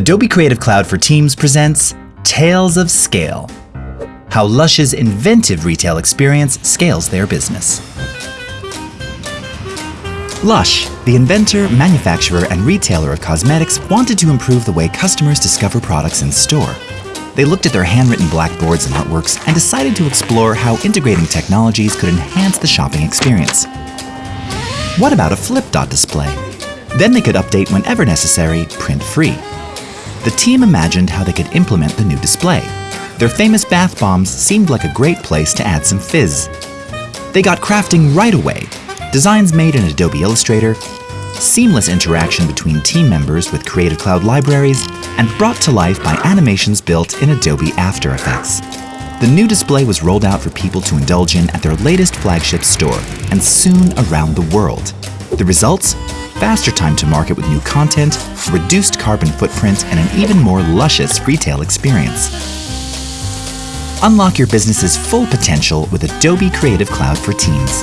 Adobe Creative Cloud for Teams presents Tales of Scale How Lush's inventive retail experience scales their business. Lush, the inventor, manufacturer, and retailer of cosmetics, wanted to improve the way customers discover products in store. They looked at their handwritten blackboards and artworks and decided to explore how integrating technologies could enhance the shopping experience. What about a flip dot display? Then they could update whenever necessary, print free. The team imagined how they could implement the new display. Their famous bath bombs seemed like a great place to add some fizz. They got crafting right away. Designs made in Adobe Illustrator, seamless interaction between team members with Creative Cloud libraries, and brought to life by animations built in Adobe After Effects. The new display was rolled out for people to indulge in at their latest flagship store, and soon around the world. The results? Faster time to market with new content, reduced carbon footprint, and an even more luscious retail experience. Unlock your business's full potential with Adobe Creative Cloud for Teams.